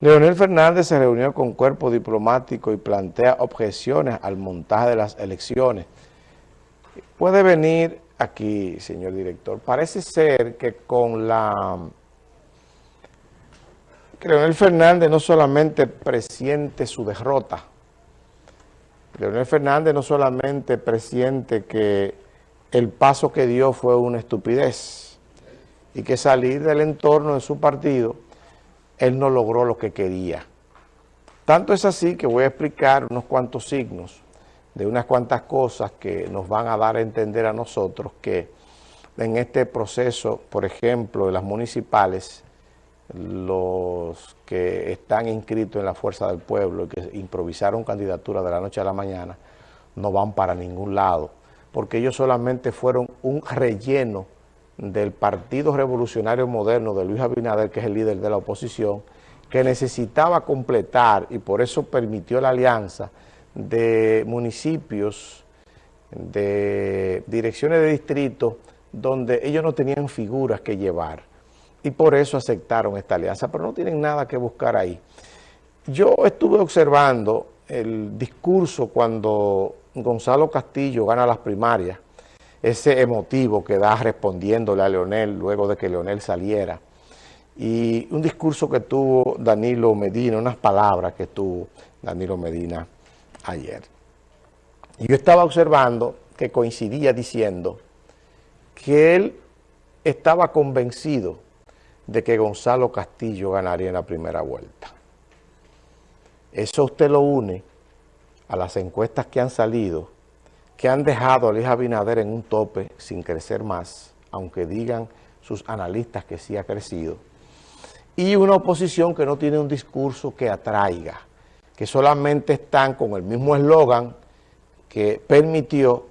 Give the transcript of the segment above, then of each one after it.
Leonel Fernández se reunió con cuerpo diplomático y plantea objeciones al montaje de las elecciones. Puede venir aquí, señor director. Parece ser que con la... que Leonel Fernández no solamente presiente su derrota, Leonel Fernández no solamente presiente que el paso que dio fue una estupidez y que salir del entorno de su partido él no logró lo que quería. Tanto es así que voy a explicar unos cuantos signos de unas cuantas cosas que nos van a dar a entender a nosotros que en este proceso, por ejemplo, de las municipales, los que están inscritos en la Fuerza del Pueblo y que improvisaron candidatura de la noche a la mañana, no van para ningún lado, porque ellos solamente fueron un relleno del Partido Revolucionario Moderno de Luis Abinader, que es el líder de la oposición, que necesitaba completar y por eso permitió la alianza de municipios, de direcciones de distrito, donde ellos no tenían figuras que llevar. Y por eso aceptaron esta alianza, pero no tienen nada que buscar ahí. Yo estuve observando el discurso cuando Gonzalo Castillo gana las primarias, ese emotivo que da respondiéndole a Leonel luego de que Leonel saliera. Y un discurso que tuvo Danilo Medina, unas palabras que tuvo Danilo Medina ayer. Y yo estaba observando que coincidía diciendo que él estaba convencido de que Gonzalo Castillo ganaría en la primera vuelta. Eso usted lo une a las encuestas que han salido que han dejado a Luis Abinader en un tope sin crecer más, aunque digan sus analistas que sí ha crecido, y una oposición que no tiene un discurso que atraiga, que solamente están con el mismo eslogan que permitió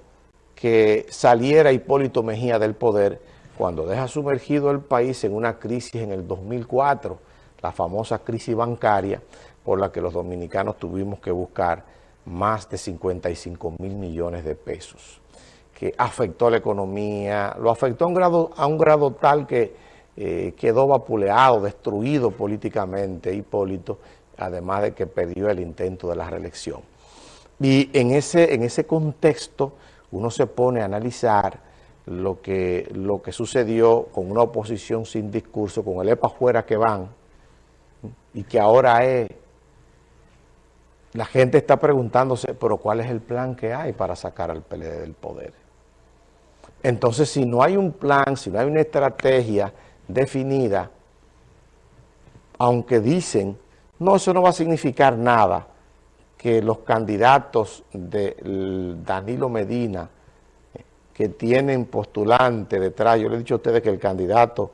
que saliera Hipólito Mejía del poder cuando deja sumergido el país en una crisis en el 2004, la famosa crisis bancaria por la que los dominicanos tuvimos que buscar más de 55 mil millones de pesos, que afectó la economía, lo afectó a un grado, tal que eh, quedó vapuleado, destruido políticamente Hipólito, además de que perdió el intento de la reelección. Y en ese, en ese contexto uno se pone a analizar lo que, lo que sucedió con una oposición sin discurso, con el EPA fuera que van, y que ahora es la gente está preguntándose, pero ¿cuál es el plan que hay para sacar al PLD del poder? Entonces, si no hay un plan, si no hay una estrategia definida, aunque dicen, no, eso no va a significar nada, que los candidatos de Danilo Medina, que tienen postulante detrás, yo le he dicho a ustedes que el candidato,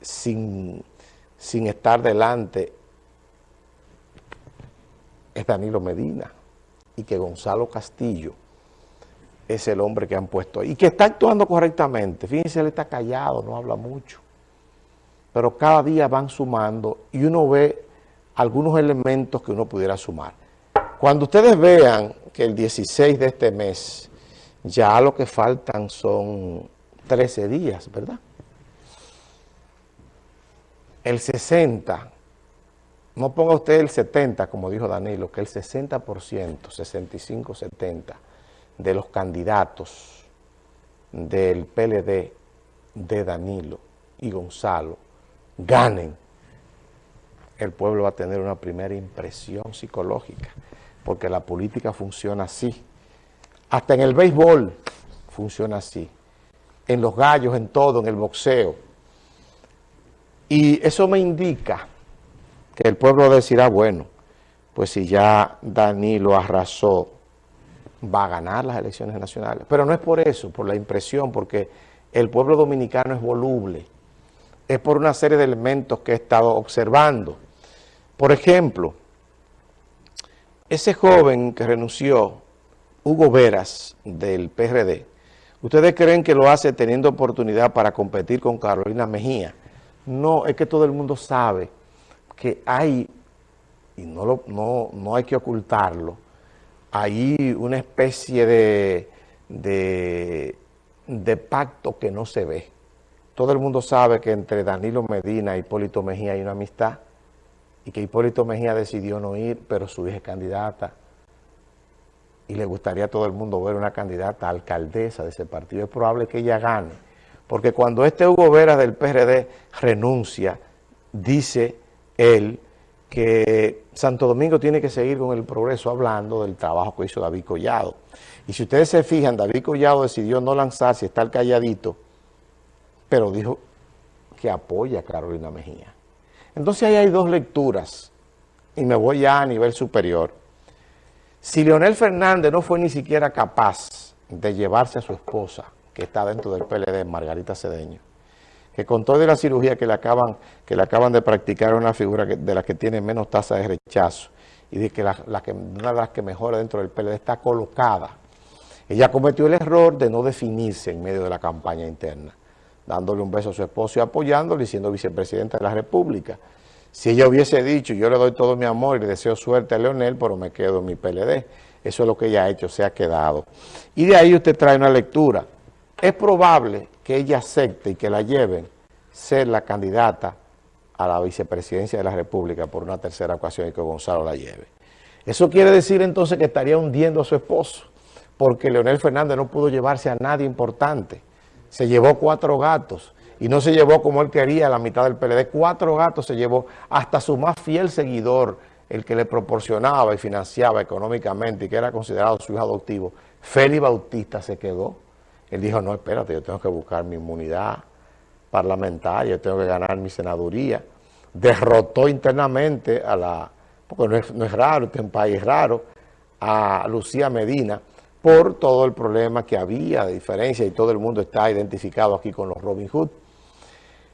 sin, sin estar delante, Danilo Medina y que Gonzalo Castillo es el hombre que han puesto ahí y que está actuando correctamente. Fíjense, él está callado, no habla mucho. Pero cada día van sumando y uno ve algunos elementos que uno pudiera sumar. Cuando ustedes vean que el 16 de este mes ya lo que faltan son 13 días, ¿verdad? El 60 no ponga usted el 70, como dijo Danilo, que el 60%, 65-70 de los candidatos del PLD de Danilo y Gonzalo ganen, el pueblo va a tener una primera impresión psicológica, porque la política funciona así. Hasta en el béisbol funciona así, en los gallos, en todo, en el boxeo. Y eso me indica el pueblo decirá, bueno, pues si ya Danilo arrasó, va a ganar las elecciones nacionales. Pero no es por eso, por la impresión, porque el pueblo dominicano es voluble. Es por una serie de elementos que he estado observando. Por ejemplo, ese joven que renunció, Hugo Veras, del PRD, ¿ustedes creen que lo hace teniendo oportunidad para competir con Carolina Mejía? No, es que todo el mundo sabe que hay, y no, no, no hay que ocultarlo, hay una especie de, de, pacto que no se ve. Todo el mundo sabe que entre Danilo Medina y Hipólito Mejía hay una amistad, y que Hipólito Mejía decidió no ir, pero su hija es candidata y le gustaría a todo el mundo ver una candidata alcaldesa de ese partido. Es probable que ella gane, porque cuando este Hugo Vera del PRD renuncia, dice él que Santo Domingo tiene que seguir con el progreso hablando del trabajo que hizo David Collado. Y si ustedes se fijan, David Collado decidió no lanzarse, estar calladito, pero dijo que apoya a Carolina Mejía. Entonces ahí hay dos lecturas, y me voy ya a nivel superior. Si Leonel Fernández no fue ni siquiera capaz de llevarse a su esposa, que está dentro del PLD, Margarita Cedeño, que con toda la cirugía que le acaban, que le acaban de practicar una figura de la que tiene menos tasa de rechazo y de que, la, que una de las que mejora dentro del PLD está colocada. Ella cometió el error de no definirse en medio de la campaña interna, dándole un beso a su esposo y apoyándole y siendo vicepresidenta de la República. Si ella hubiese dicho, yo le doy todo mi amor y le deseo suerte a Leonel, pero me quedo en mi PLD. Eso es lo que ella ha hecho, se ha quedado. Y de ahí usted trae una lectura. Es probable que ella acepte y que la lleven ser la candidata a la vicepresidencia de la República por una tercera ocasión y que Gonzalo la lleve. Eso quiere decir entonces que estaría hundiendo a su esposo, porque Leonel Fernández no pudo llevarse a nadie importante. Se llevó cuatro gatos y no se llevó como él quería la mitad del PLD. Cuatro gatos se llevó hasta su más fiel seguidor, el que le proporcionaba y financiaba económicamente y que era considerado su hijo adoptivo. Félix Bautista se quedó. Él dijo, no, espérate, yo tengo que buscar mi inmunidad parlamentaria, yo tengo que ganar mi senaduría. Derrotó internamente a la, porque no es, no es raro, este es un país raro, a Lucía Medina por todo el problema que había de diferencia y todo el mundo está identificado aquí con los Robin Hood.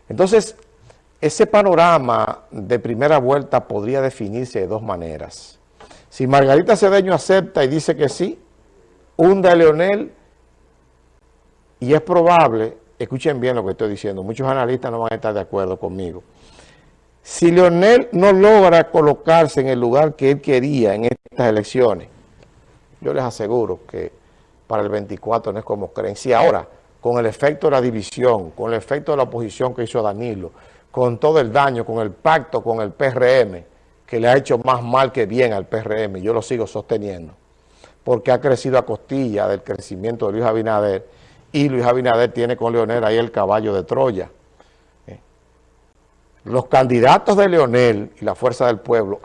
Entonces, ese panorama de primera vuelta podría definirse de dos maneras. Si Margarita Cedeño acepta y dice que sí, hunda a Leonel y es probable, escuchen bien lo que estoy diciendo, muchos analistas no van a estar de acuerdo conmigo. Si Leonel no logra colocarse en el lugar que él quería en estas elecciones, yo les aseguro que para el 24 no es como creen. Si ahora, con el efecto de la división, con el efecto de la oposición que hizo Danilo, con todo el daño, con el pacto con el PRM, que le ha hecho más mal que bien al PRM, yo lo sigo sosteniendo, porque ha crecido a costilla del crecimiento de Luis Abinader, y Luis Abinader tiene con Leonel ahí el caballo de Troya. Eh, los candidatos de Leonel y la Fuerza del Pueblo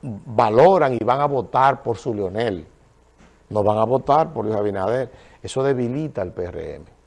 valoran y van a votar por su Leonel. No van a votar por Luis Abinader. Eso debilita al PRM.